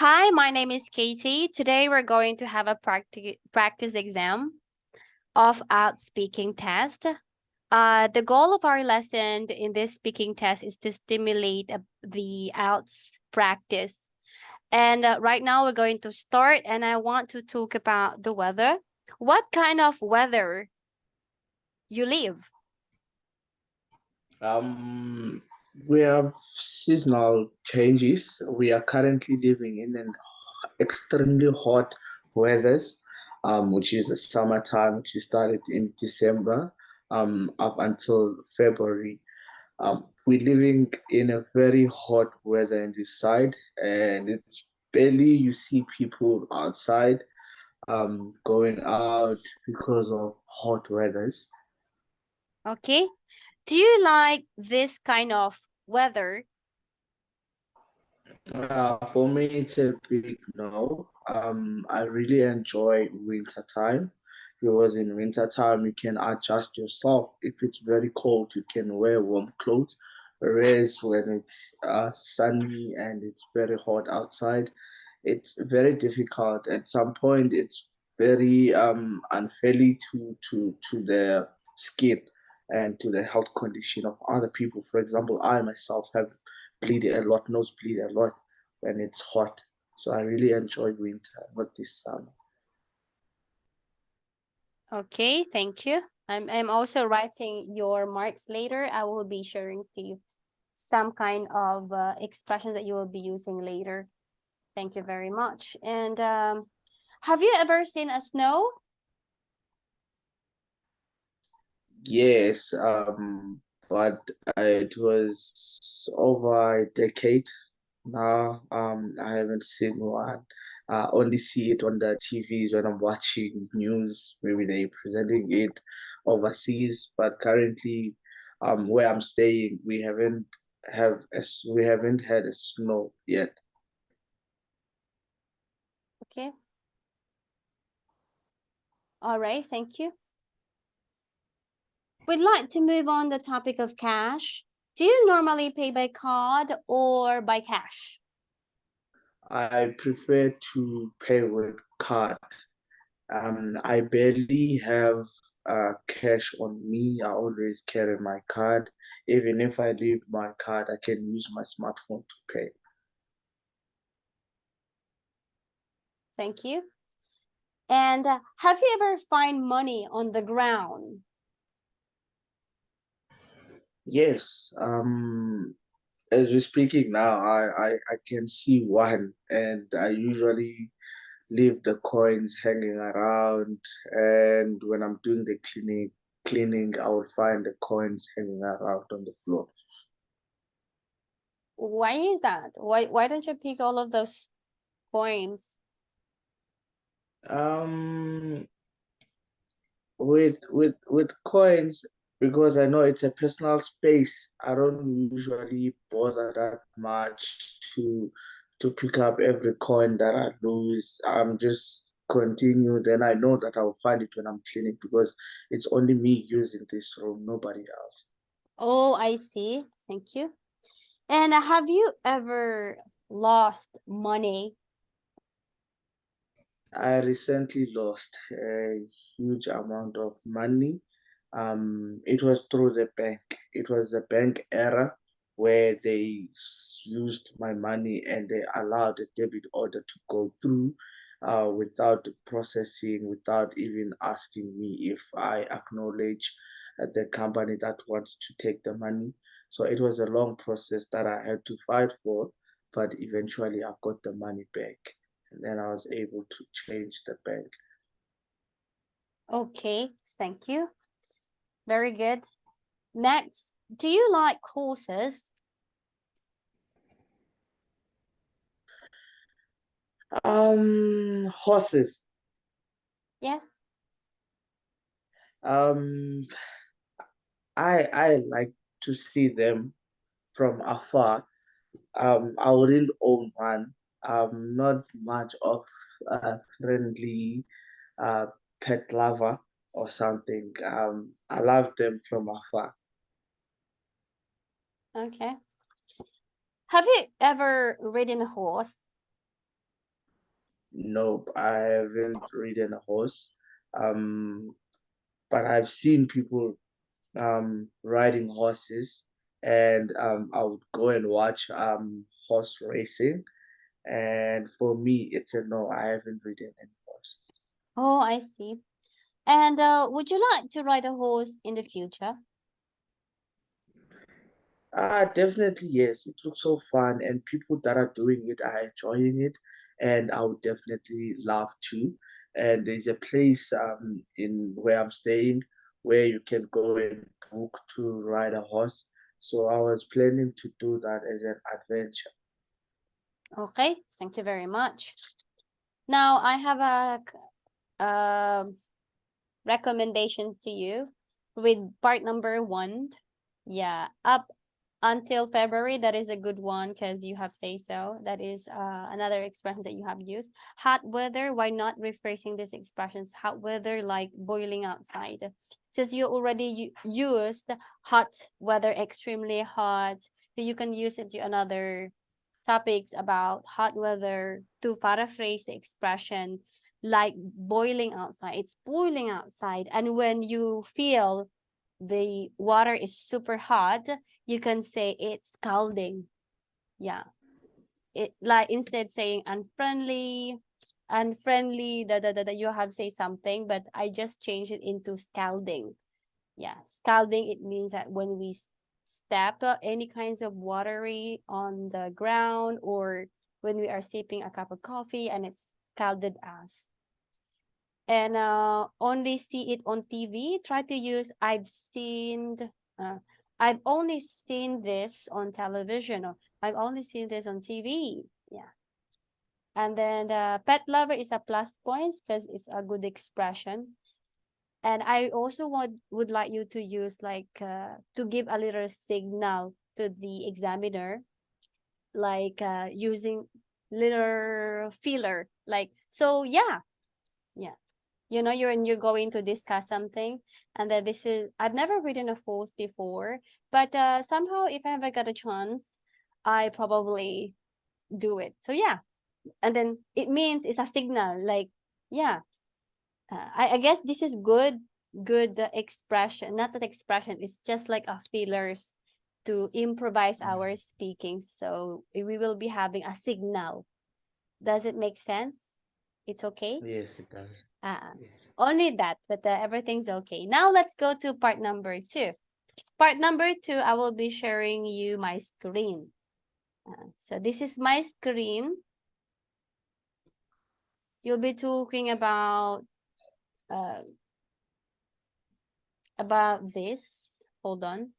Hi, my name is Katie. Today we're going to have a practi practice exam of IELTS speaking test. Uh, the goal of our lesson in this speaking test is to stimulate uh, the IELTS practice. And uh, right now we're going to start and I want to talk about the weather. What kind of weather you live? Um, we have seasonal changes. We are currently living in an extremely hot weathers, um, which is the summertime, which started in December um, up until February. Um, we're living in a very hot weather in this side, and it's barely you see people outside um, going out because of hot weathers. Okay. Do you like this kind of weather? Uh, for me, it's a big no. Um, I really enjoy winter time because in winter time you can adjust yourself. If it's very cold, you can wear warm clothes. Whereas when it's uh, sunny and it's very hot outside, it's very difficult. At some point, it's very um unfairly to to to the skin and to the health condition of other people. For example, I myself have bleed a lot, nose bleed a lot when it's hot. So I really enjoy winter, not this summer. Okay, thank you. I'm, I'm also writing your marks later. I will be sharing to you some kind of uh, expression that you will be using later. Thank you very much. And um, have you ever seen a snow? Yes, um, but it was over a decade now. Um, I haven't seen one. I only see it on the TVs when I'm watching news. Maybe they're presenting it overseas, but currently, um, where I'm staying, we haven't have a, we haven't had a snow yet. Okay. All right, thank you. We'd like to move on the topic of cash. Do you normally pay by card or by cash? I prefer to pay with card. Um, I barely have uh, cash on me. I always carry my card. Even if I leave my card, I can use my smartphone to pay. Thank you. And uh, have you ever find money on the ground? Yes. Um, as we're speaking now, I, I, I can see one, and I usually leave the coins hanging around. And when I'm doing the cleaning, cleaning, I will find the coins hanging around on the floor. Why is that? Why why don't you pick all of those coins? Um, with with with coins, because I know it's a personal space. I don't usually bother that much to to pick up every coin that I lose. I'm just continue. Then I know that I'll find it when I'm cleaning because it's only me using this room, nobody else. Oh, I see. Thank you. And have you ever lost money? I recently lost a huge amount of money um, it was through the bank. It was a bank error where they used my money and they allowed the debit order to go through uh, without processing, without even asking me if I acknowledge the company that wants to take the money. So it was a long process that I had to fight for, but eventually I got the money back. And then I was able to change the bank. Okay, thank you. Very good. Next, do you like horses? Um, horses. Yes. Um, I I like to see them from afar. Um, I wouldn't own one. I'm not much of a friendly uh, pet lover or something. Um, I love them from afar. Okay. Have you ever ridden a horse? Nope, I haven't ridden a horse. Um, but I've seen people um riding horses and um I would go and watch um horse racing. And for me, it's a no, I haven't ridden any horse. Oh, I see. And uh, would you like to ride a horse in the future? Ah, definitely yes. It looks so fun, and people that are doing it are enjoying it, and I would definitely love to. And there's a place um in where I'm staying where you can go and book to ride a horse. So I was planning to do that as an adventure. Okay, thank you very much. Now I have a, um recommendation to you with part number one. Yeah, up until February, that is a good one because you have say so. That is uh, another expression that you have used. Hot weather, why not rephrasing these expressions? Hot weather like boiling outside. Since you already used hot weather, extremely hot, so you can use it to another topics about hot weather to paraphrase the expression like boiling outside. It's boiling outside. And when you feel the water is super hot, you can say it's scalding. Yeah. It like instead saying unfriendly, unfriendly, that that that you have say something, but I just changed it into scalding. Yeah, scalding it means that when we step uh, any kinds of watery on the ground or when we are sipping a cup of coffee and it's scalded us and uh, only see it on TV, try to use I've seen, uh, I've only seen this on television or I've only seen this on TV. Yeah. And then the pet lover is a plus points because it's a good expression. And I also want would like you to use like uh, to give a little signal to the examiner, like uh, using little filler, like so. Yeah, yeah. You know you're and you're going to discuss something and then this is i've never written a post before but uh somehow if i ever got a chance i probably do it. So yeah. And then it means it's a signal like yeah. Uh, I, I guess this is good good uh, expression not that expression it's just like a fillers to improvise Mm. our speaking so we will be having a signal does it make sense it's okay Yes, it does. uh, Yes. only that, but uh, everything's okay. Now let's go to part number two. Part number two, I will be sharing you my screen. Uh, so this is my screen. You'll be talking about uh, about this. Hold on.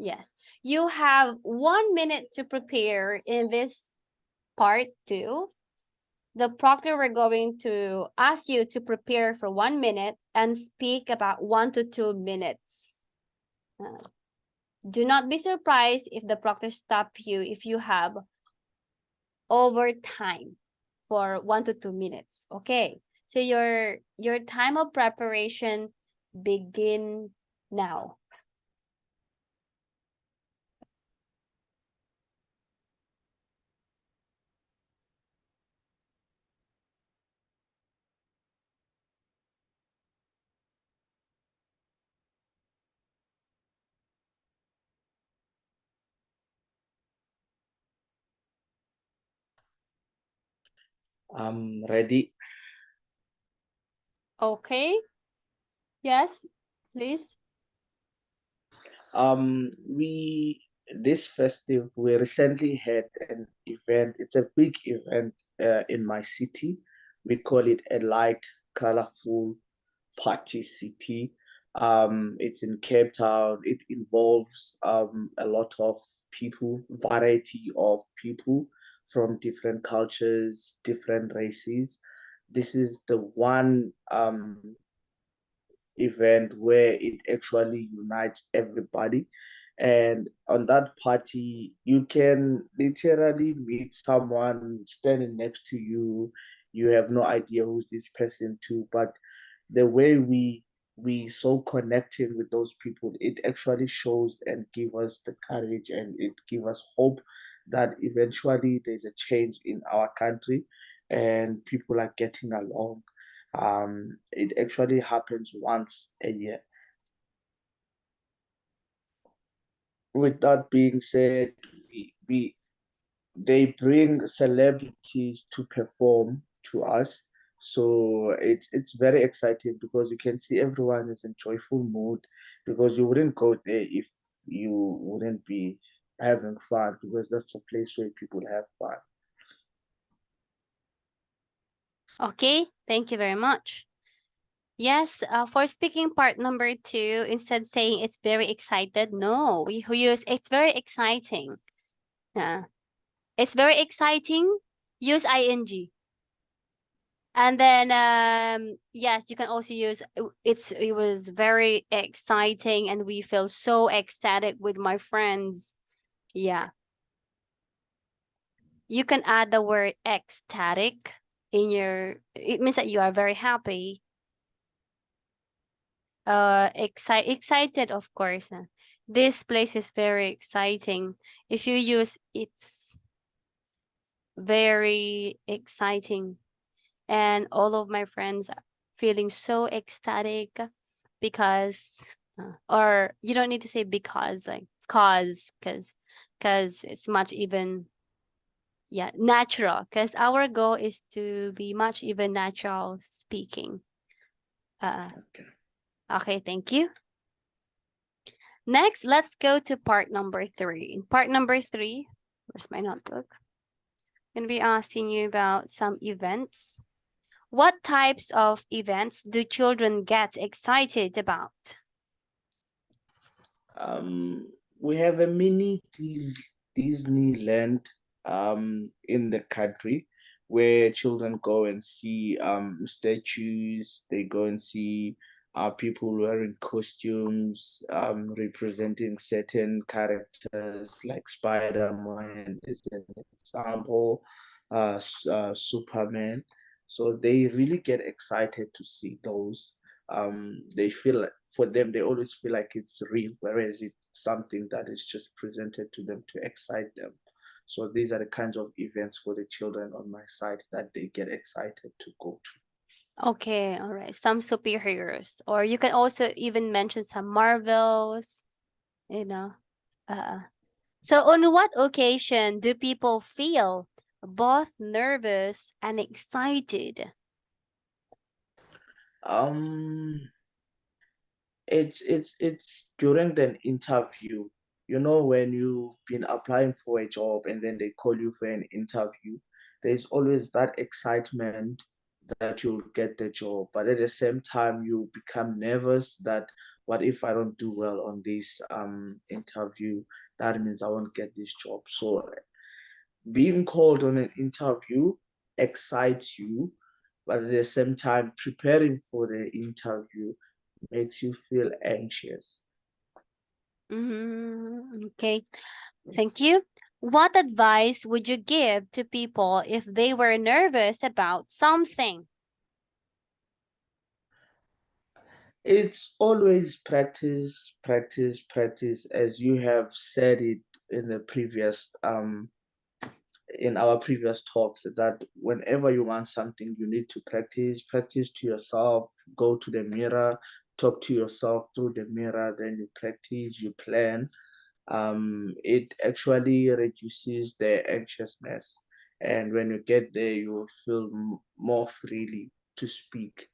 Yes, you have one minute to prepare in this part two the proctor we're going to ask you to prepare for one minute and speak about one to two minutes. Uh, do not be surprised if the proctor stop you if you have over time for one to two minutes. Okay, so your your time of preparation begin now. I'm ready. Okay. Yes, please. Um, we this festive we recently had an event. It's a big event uh, in my city. We call it a light, colorful party city. Um, it's in Cape Town. It involves um a lot of people, variety of people from different cultures, different races. This is the one um event where it actually unites everybody. And on that party, you can literally meet someone standing next to you. You have no idea who's this person to, but the way we we so connecting with those people, it actually shows and give us the courage and it give us hope that eventually there's a change in our country and people are getting along. Um, it actually happens once a year. With that being said, we, we they bring celebrities to perform to us. So it's it's very exciting because you can see everyone is in joyful mood because you wouldn't go there if you wouldn't be having fun because that's a place where people have fun. Okay, thank you very much. Yes, uh, for speaking part number two, instead saying it's very excited, no, we use it's very exciting. Yeah. It's very exciting. Use ing. And then um yes, you can also use it's it was very exciting and we feel so ecstatic with my friends. Yeah. You can add the word ecstatic in your it means that you are very happy. Uh exci excited of course. This place is very exciting. If you use it's very exciting and all of my friends are feeling so ecstatic because uh, or you don't need to say because like cause because because it's much even yeah natural because our goal is to be much even natural speaking uh Okay. okay thank you next let's go to part number three in part number three where's my notebook i'm gonna be asking you about some events. What types of events do children get excited about? Um, we have a mini Dis- Disneyland um in the country where children go and see um statues. They go and see uh people wearing costumes um representing certain characters like Spider-Man is an example, uh, uh Superman. So they really get excited to see those um they feel for them they always feel like it's real whereas it's something that is just presented to them to excite them so these are the kinds of events for the children on my side that they get excited to go to Okay, all right. Some superheroes, or you can also even mention some Marvels, you know. Uh, so on what occasion do people feel both nervous and excited? Um it's it's it's during the interview. You know when you've been applying for a job and then they call you for an interview there's always that excitement that you'll get the job. But at the same time you become nervous that what if i don't do well on this um interview? That means i won't get this job. So being called on an interview excites you but at the same time preparing for the interview makes you feel anxious Mm-hmm. Okay, thank you. What advice would you give to people if they were nervous about something? it's always practice practice practice as you have said it in the previous um in our previous talks that whenever you want something you need to practice practice to yourself go to the mirror talk to yourself through the mirror then you practice you plan. Um it actually reduces the anxiousness. And when you get there you will feel more freely to speak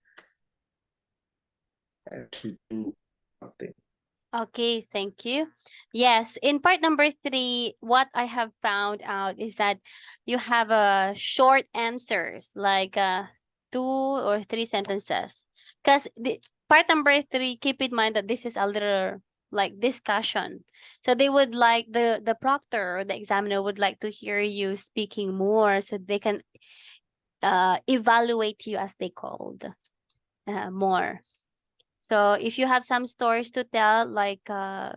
and to do something Okay, thank you. Yes, in part number three, what I have found out is that you have a short answers, like uh, two or three sentences. Because part number three, keep in mind that this is a little like discussion. So they would like the the proctor or the examiner would like to hear you speaking more, so they can uh evaluate you as they called uh, more. So if you have some stories to tell, like uh,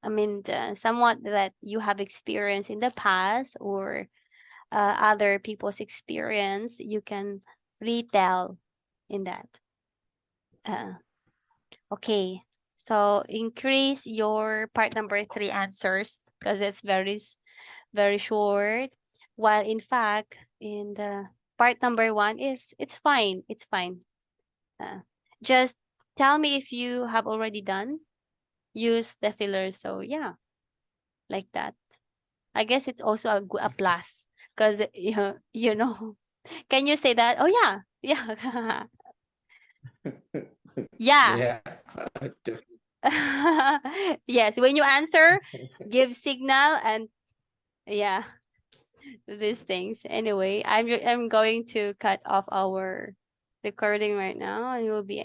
I mean, uh, somewhat that you have experienced in the past or uh, other people's experience, you can retell in that. Uh, okay, so increase your part number three answers because it's very very short. While in fact, in the part number one is it's fine. It's fine. Uh, just tell me if you have already done use the fillers. So yeah, like that. I guess it's also a, a plus because eh, you know, you know. Can you say that? Oh yeah, yeah, yeah. Yeah. yes, when you answer, give signal and yeah, these things. Anyway, I'm I'm going to cut off our recording right now and we'll be